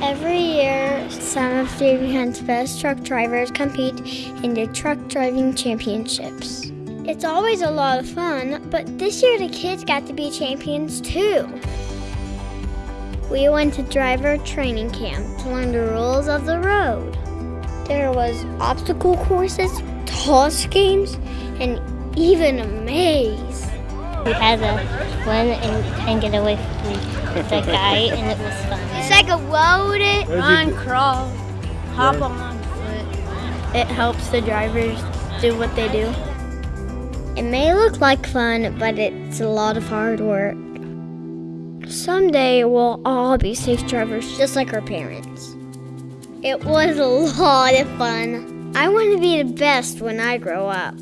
Every year, some of David Hunt's best truck drivers compete in the truck driving championships. It's always a lot of fun, but this year the kids got to be champions too. We went to driver training camp to learn the rules of the road. There was obstacle courses, toss games, and even a maze. We had to run and, and get away from the guy, and it was fun. It's like a road it, Run, crawl, hop on foot. It helps the drivers do what they do. It may look like fun, but it's a lot of hard work. Someday we'll all be safe drivers just like our parents. It was a lot of fun. I want to be the best when I grow up.